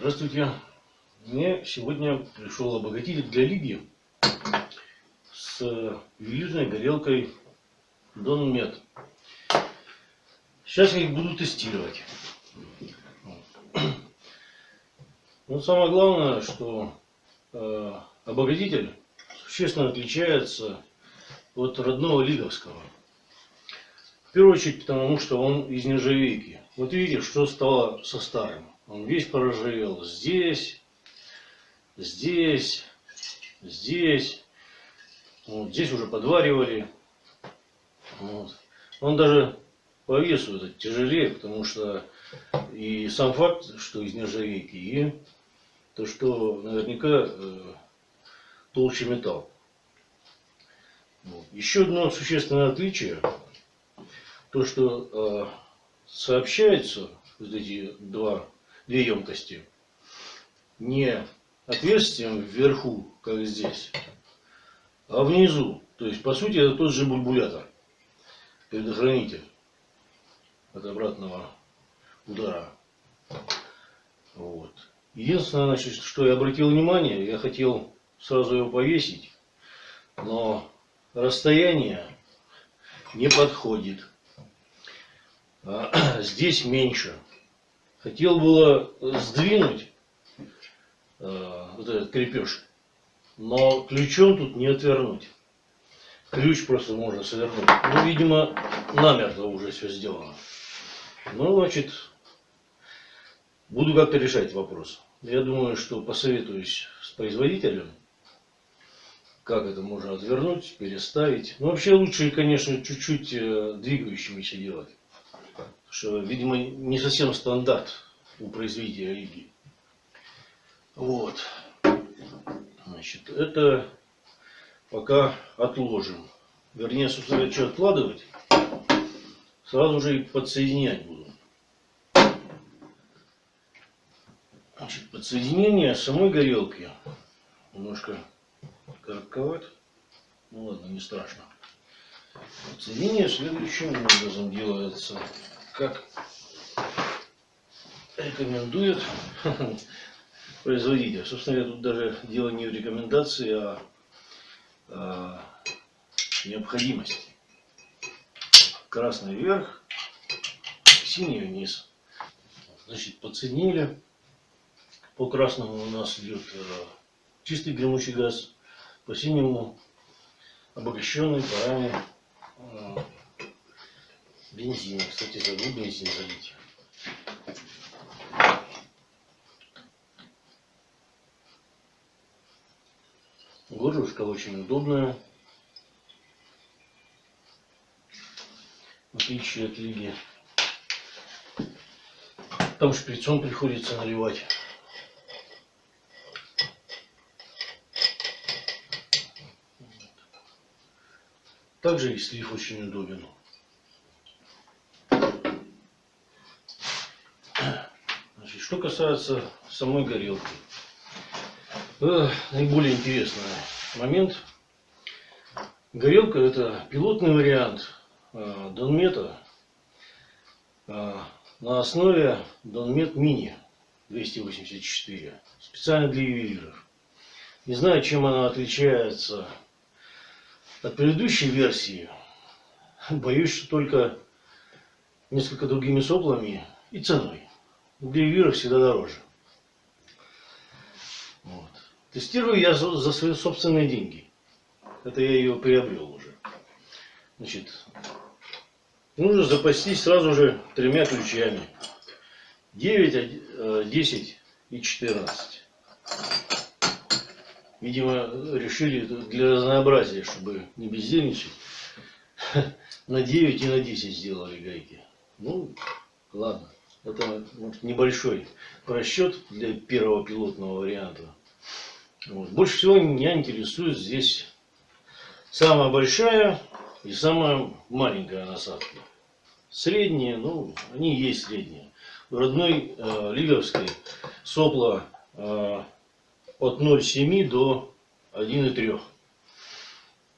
Здравствуйте. Мне сегодня пришел обогатитель для Лиги с ювелирной горелкой Дон Мед. Сейчас я их буду тестировать. Ну, самое главное, что э, обогатитель существенно отличается от родного лиговского. В первую очередь, потому что он из нержавейки. Вот видите, что стало со старым. Он весь поржавел. Здесь, здесь, здесь. Вот, здесь уже подваривали. Вот. Он даже по весу этот тяжелее, потому что и сам факт, что из нержавейки, и то, что наверняка э, толще металл. Вот. Еще одно существенное отличие, то что э, сообщаются вот эти два две емкости. Не отверстием вверху, как здесь, а внизу. То есть, по сути, это тот же бульбулятор, предохранитель от обратного удара. Вот. Единственное, значит, что я обратил внимание, я хотел сразу его повесить, но расстояние не подходит. А, здесь меньше. Хотел было сдвинуть э, вот этот крепеж, но ключом тут не отвернуть. Ключ просто можно совернуть. Ну, видимо, намертво уже все сделано. Ну, значит, буду как-то решать вопрос. Я думаю, что посоветуюсь с производителем, как это можно отвернуть, переставить. Ну, вообще лучше, конечно, чуть-чуть э, двигающимися делать что, видимо, не совсем стандарт у производителя Риги. Вот. Значит, это пока отложим. Вернее, собственно, что откладывать, сразу же и подсоединять буду. Значит, подсоединение самой горелки немножко коротковат. Ну ладно, не страшно. Подсоединение следующим образом делается как рекомендует производитель. Собственно говоря, тут даже дело не в рекомендации, а, а необходимости. Красный вверх, синий вниз. Значит, подсоединили. По красному у нас идет э, чистый гремучий газ, по синему обогащенный парами бензин. Кстати, забыл бензин залить. Горлышко очень удобное. В отличие от лиги. Там шприцом приходится наливать. Также и слив очень удобен. Что касается самой горелки. наиболее интересный момент. Горелка это пилотный вариант э, Донмета э, на основе Донмет Мини 284. Специально для ювелиров. Не знаю, чем она отличается от предыдущей версии. Боюсь, что только несколько другими соплами и ценой. Гривюра всегда дороже. Вот. Тестирую я за, за свои собственные деньги. Это я ее приобрел уже. Значит, нужно запастись сразу же тремя ключами. 9, 10 э, и 14. Видимо, решили для разнообразия, чтобы не бездельничать, на 9 и на 10 сделали гайки. Ну, ладно. Это вот, небольшой просчет для первого пилотного варианта. Вот. Больше всего меня интересует здесь самая большая и самая маленькая насадка. Средние, ну, они есть средние. В родной э, лиговской сопла э, от 0,7 до 1,3.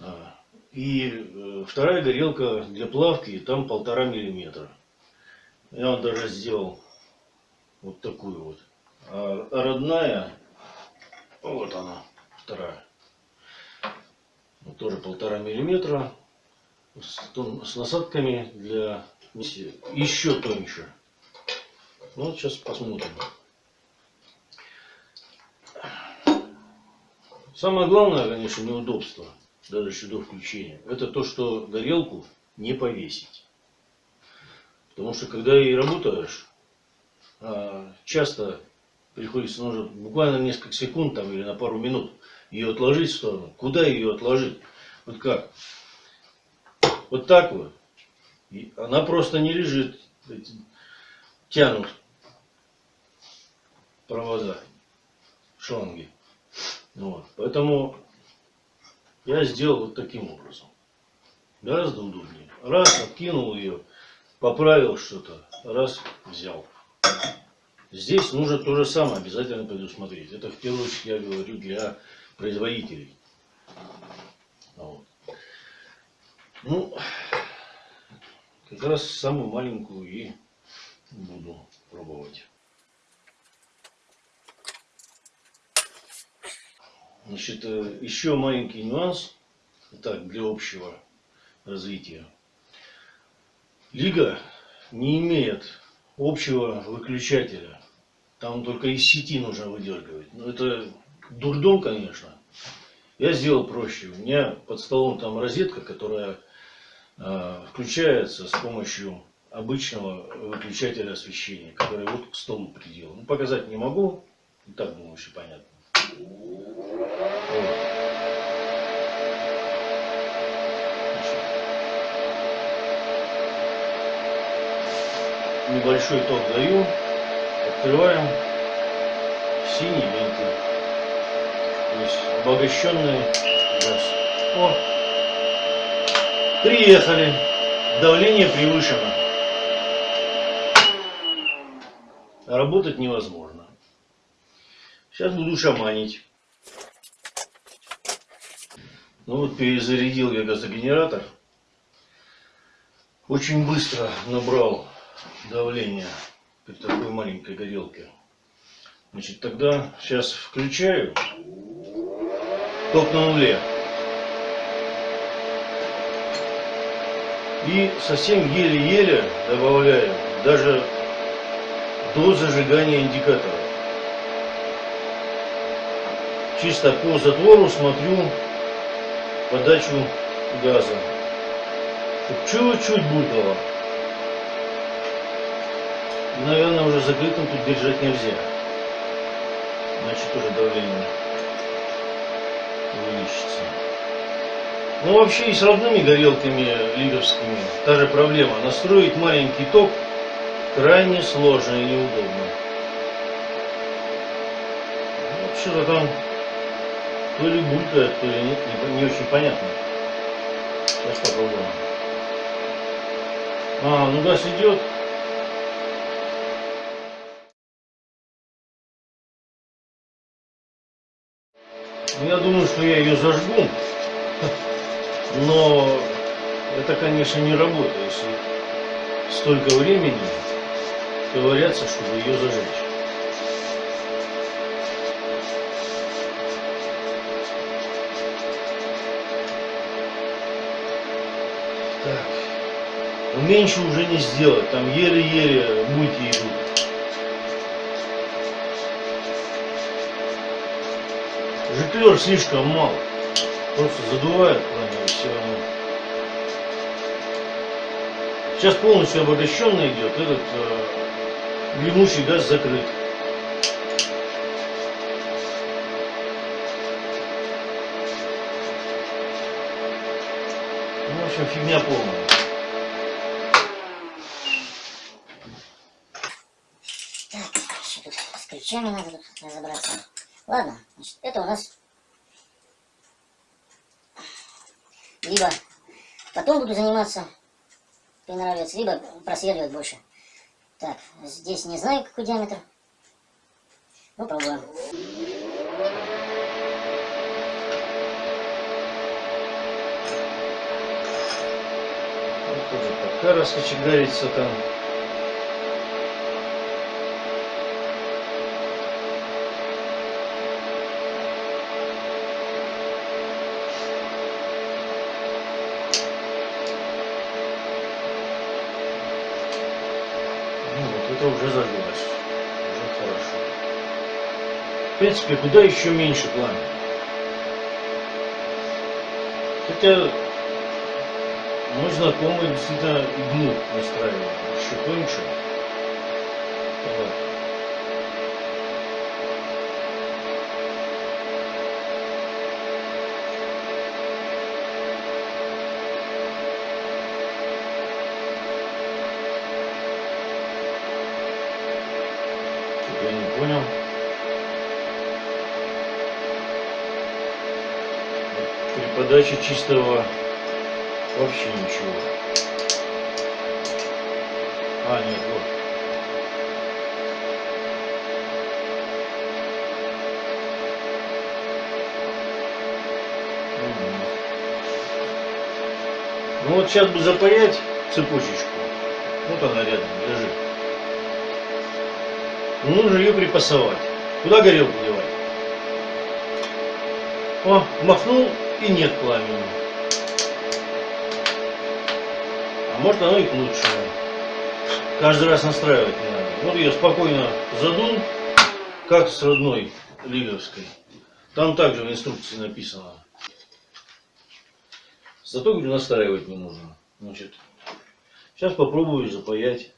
А, и э, вторая горелка для плавки, там полтора миллиметра. Я вот даже сделал вот такую вот. А родная, вот она, вторая. Вот тоже полтора миллиметра. С, тон- с насадками для еще тоньше. Ну, вот сейчас посмотрим. Самое главное, конечно, неудобство, даже еще до включения, это то, что горелку не повесить. Потому что когда ей работаешь, а, часто приходится нужно буквально несколько секунд там, или на пару минут ее отложить в сторону. Куда ее отложить? Вот как? Вот так вот. И она просто не лежит. Тянут провода, шланги. Вот. Поэтому я сделал вот таким образом. Гораздо удобнее. Раз, откинул ее, поправил что-то, раз, взял. Здесь нужно то же самое обязательно предусмотреть. Это в первую очередь я говорю для производителей. Вот. Ну, как раз самую маленькую и буду пробовать. Значит, э, еще маленький нюанс, так, для общего развития. Лига не имеет общего выключателя. Там только из сети нужно выдергивать. Ну, это дурдом, конечно. Я сделал проще. У меня под столом там розетка, которая э, включается с помощью обычного выключателя освещения, который вот к столу приделан. Ну, показать не могу. И так, думаю, все понятно. Небольшой ток даю. Открываем синий вентиль. То есть обогащенный газ. О! Приехали. Давление превышено. Работать невозможно. Сейчас буду шаманить. Ну вот перезарядил я газогенератор. Очень быстро набрал давление при такой маленькой горелке. Значит, тогда сейчас включаю. Ток на нуле. И совсем еле-еле добавляю, даже до зажигания индикатора. Чисто по затвору смотрю подачу газа. Чуть-чуть булькало. И, наверное, уже закрытым тут держать нельзя. Иначе тоже давление увеличится. Ну, вообще и с родными горелками лиговскими та же проблема. Настроить маленький ток крайне сложно и неудобно. Ну, что-то там то ли булькает, то ли нет, не, не очень понятно. Сейчас попробуем. А, ну газ идет. Я думаю, что я ее зажгу. Но это, конечно, не работает, если столько времени ковыряться, чтобы ее зажечь. Так. Ну, меньше уже не сделать, там еле-еле мульти идут. Жиклер слишком мало. Просто задувает пламя и все. Сейчас полностью обогащенный идет, этот э, гремучий газ закрыт. Ну, в общем, фигня полная. Так, с ключами надо тут разобраться. Ладно, значит, это у нас либо потом буду заниматься, приноравливаться, либо просверливать больше. Так, здесь не знаю, какой диаметр. Ну, пробуем. Пока раскочегарится там. В принципе, куда еще меньше пламя. Хотя мой знакомый действительно иглу настраивал еще тоньше. Подаче чистого вообще ничего. А, нет, вот. Ну вот сейчас бы запаять цепочечку. Вот она рядом лежит. Ну, нужно ее припасовать. Куда горелку девать? О, махнул и нет пламени. А может оно и к лучшему. Каждый раз настраивать не надо. Вот я спокойно задул, как с родной лиговской. Там также в инструкции написано. Зато, говорю, настраивать не нужно. Значит, сейчас попробую запаять.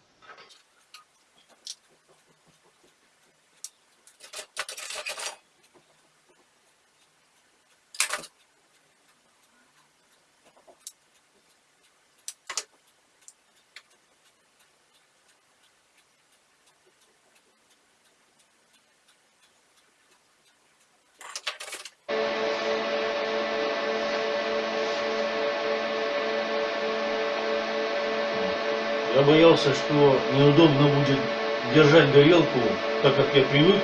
Я боялся, что неудобно будет держать горелку, так как я привык.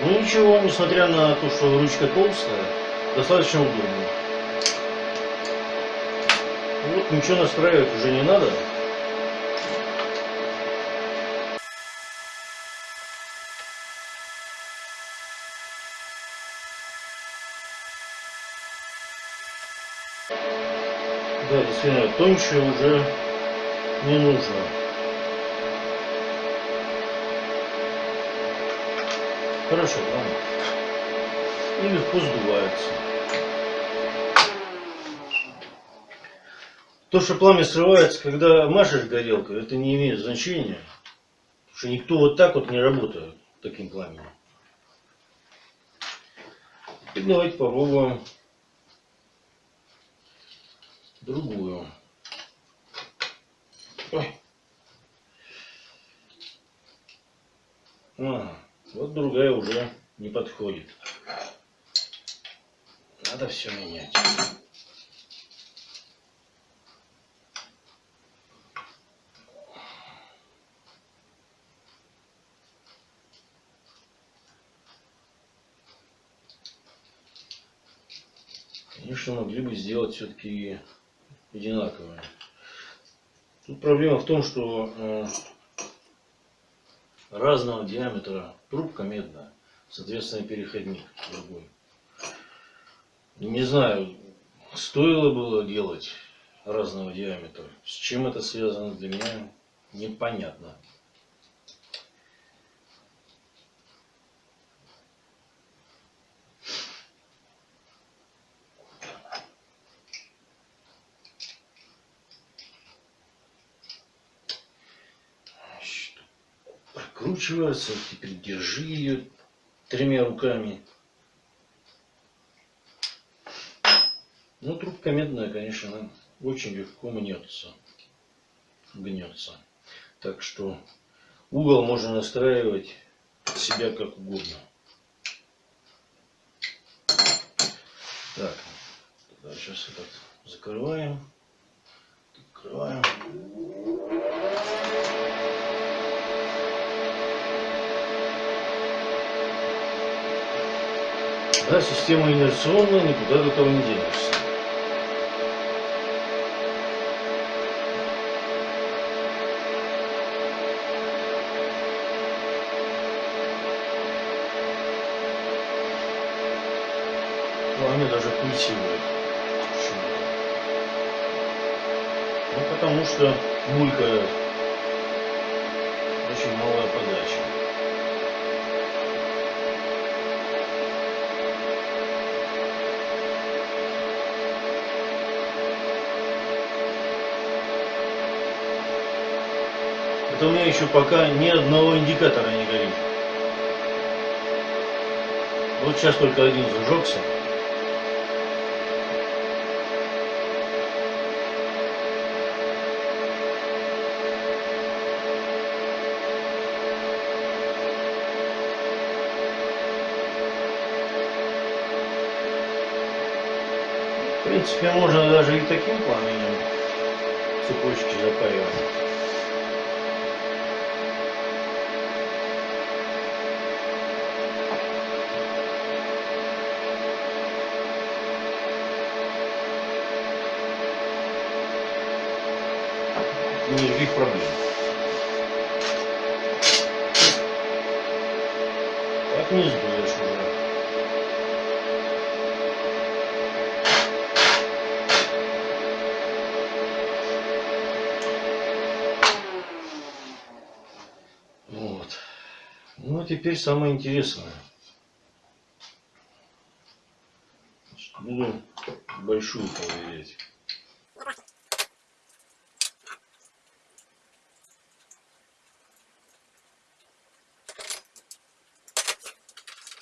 Ну ничего, несмотря на то, что ручка толстая, достаточно удобно. Вот ничего настраивать уже не надо. Да, действительно, тоньше уже не нужно. Хорошо, ладно. И легко сдувается. То, что пламя срывается, когда машешь горелкой, это не имеет значения. Потому что никто вот так вот не работает таким пламенем. И давайте попробуем другую. Ой. А, вот другая уже не подходит. Надо все менять. Конечно, могли бы сделать все-таки одинаковые. Тут проблема в том, что э, разного диаметра трубка медная, соответственно переходник другой. Не знаю, стоило было делать разного диаметра. С чем это связано для меня непонятно. Значит, Прокручивается, теперь держи ее тремя руками. Ну, трубка медная, конечно, очень легко мнется. Гнется. Так что угол можно настраивать себя как угодно. Так, сейчас этот закрываем. Открываем. Да, система инерционная, никуда от этого не денешься. Пламя даже пульсирует. Ну, потому что булькает очень малая Это у меня еще пока ни одного индикатора не горит. Вот сейчас только один зажегся. В принципе, можно даже и таким пламенем цепочки запаривать. Никаких проблем. Так не сдуешь уже. Вот. Ну, а теперь самое интересное. Буду большую проверять.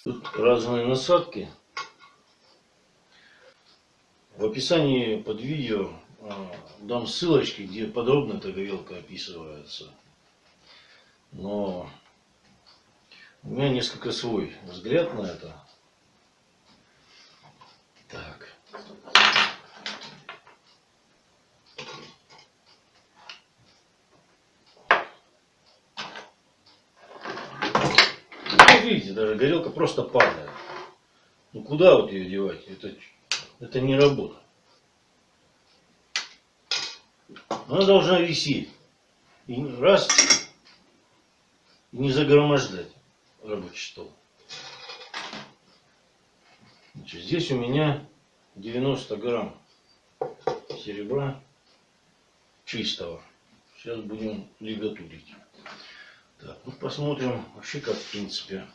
Тут разные насадки. В описании под видео а, дам ссылочки, где подробно эта горелка описывается. Но у меня несколько свой взгляд на это. Так. Ну, видите, даже горелка просто падает. Куда вот ее девать? Это, это не работа. Она должна висеть. И раз, и не загромождать рабочий стол. Значит, здесь у меня 90 грамм серебра чистого. Сейчас будем лигатурить. Так, ну посмотрим вообще как в принципе.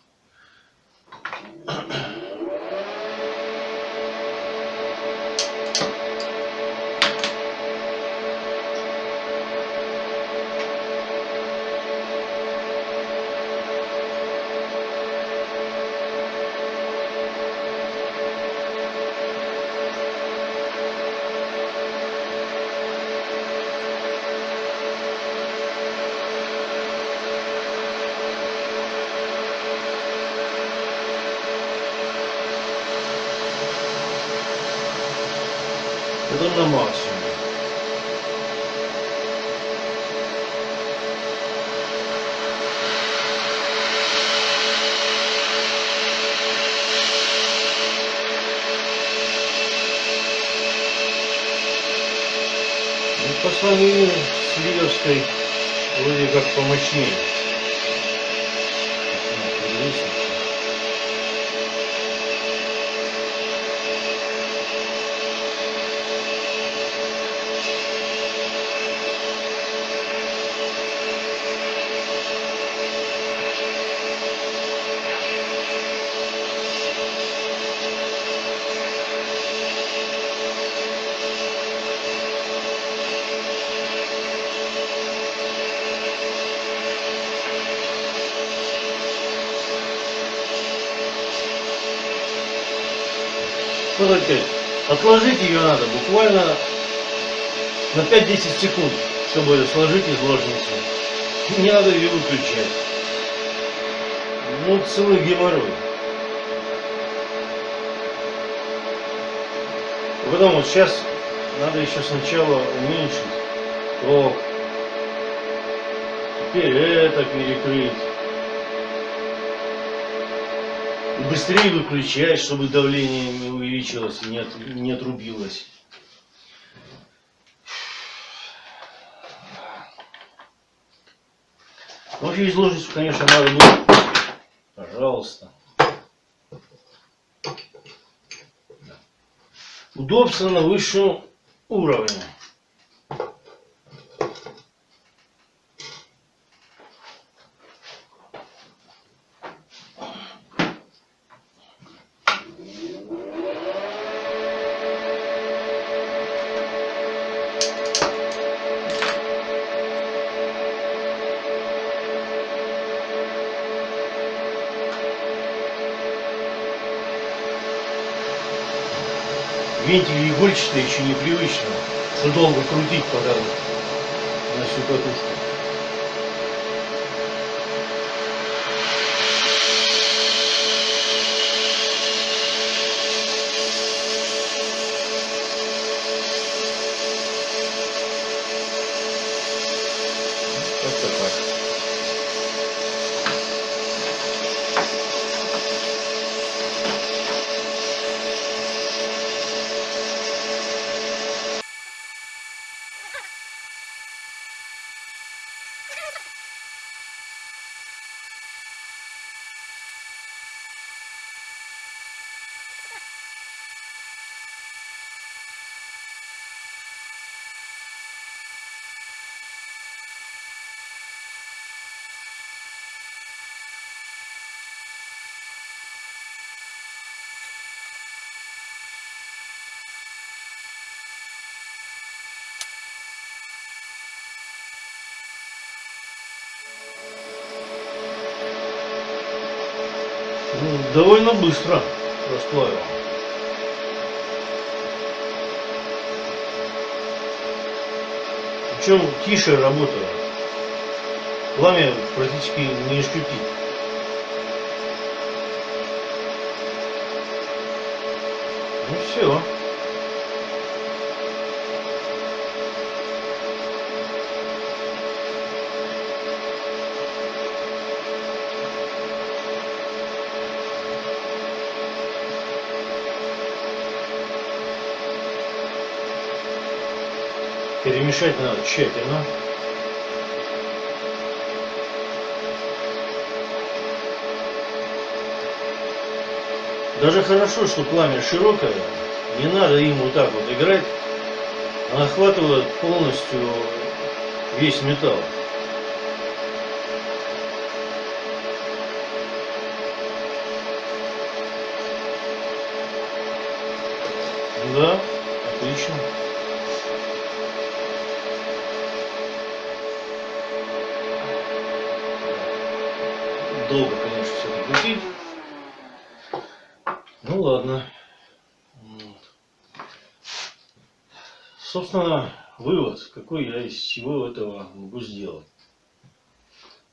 По сравнению с Лидовской вроде как помощнее. Отложить ее надо буквально на 5-10 секунд, чтобы сложить из ложницы. Не надо ее выключать. Ну, целый геморрой. Потом вот сейчас надо еще сначала уменьшить ток. Теперь это перекрыть. Быстрее выключать, чтобы давление не увеличилось и не, от- не отрубилось. Вообще из ложницу, конечно, надо будет. Пожалуйста. Удобство на высшем уровне. Вентили игольчатые еще непривычно, что долго крутить пока на всю катушку. Довольно быстро расплавил. Причем тише работаю. Пламя практически не шкрипит. Ну все. Перемешать надо тщательно. Даже хорошо, что пламя широкое, не надо им вот так вот играть, она охватывает полностью весь металл. Какой я из всего этого могу сделать.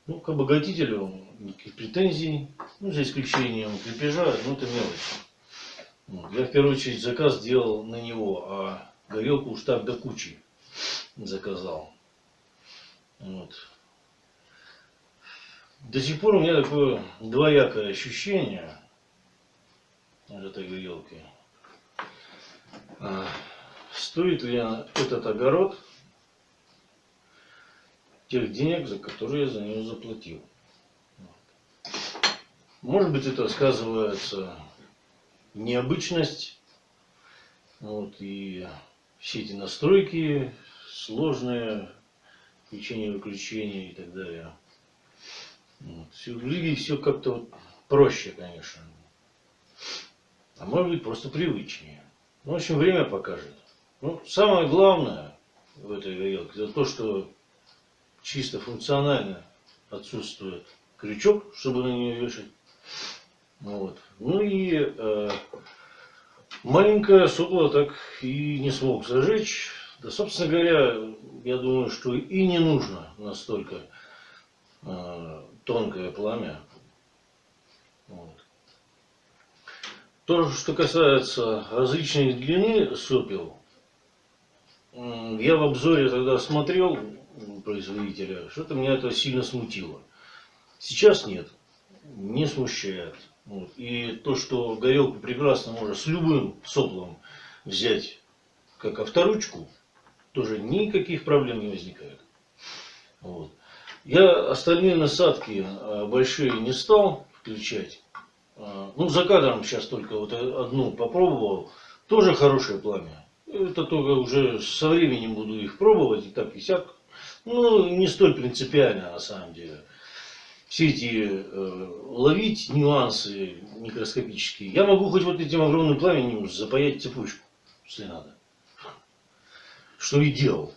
Ну, к обогатителю никаких претензий, ну, за исключением крепежа, ну, это мелочь. Я в первую очередь заказ делал на него, а горелку уж так до кучи заказал. Вот. До сих пор у меня такое двоякое ощущение от этой горелки. А, стоит ли этот огород тех денег, за которые я за нее заплатил? Может быть, это сказывается необычность, вот, и все эти настройки сложные, включение-выключение и так далее. Вот. Все, в все как-то вот проще, конечно. А может быть просто привычнее. Ну, в общем, время покажет. Ну, самое главное в этой горелке, это то, что чисто функционально отсутствует крючок, чтобы на нее вешать. Вот. Ну и э, маленькое сопло так и не смог зажечь. Да, собственно говоря, я думаю, что и не нужно настолько э, тонкое пламя. Вот. То, что касается различной длины сопел, я в обзоре тогда смотрел производителя, что-то меня это сильно смутило. Сейчас нет, не смущает. Вот. И то, что горелку прекрасно можно с любым соплом взять как авторучку, тоже никаких проблем не возникает. Вот. Я остальные насадки а, большие не стал включать. А, ну, за кадром сейчас только вот одну попробовал. Тоже хорошее пламя. Это только уже со временем буду их пробовать и так и сяк. Ну, не столь принципиально на самом деле все эти э, ловить нюансы микроскопические. Я могу хоть вот этим огромным пламенем запаять цепочку, если надо. Что и делал.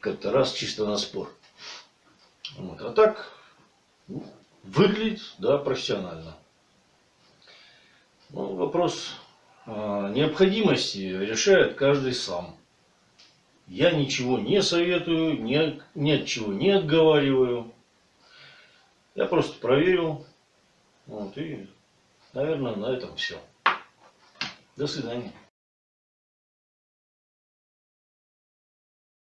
Как-то раз чисто на спор. Вот. А так ну, выглядит, да, профессионально. Ну, вопрос а, необходимости решает каждый сам. Я ничего не советую, ни, ни от чего не отговариваю. Я просто проверил. Вот, и, наверное, на этом все. До свидания.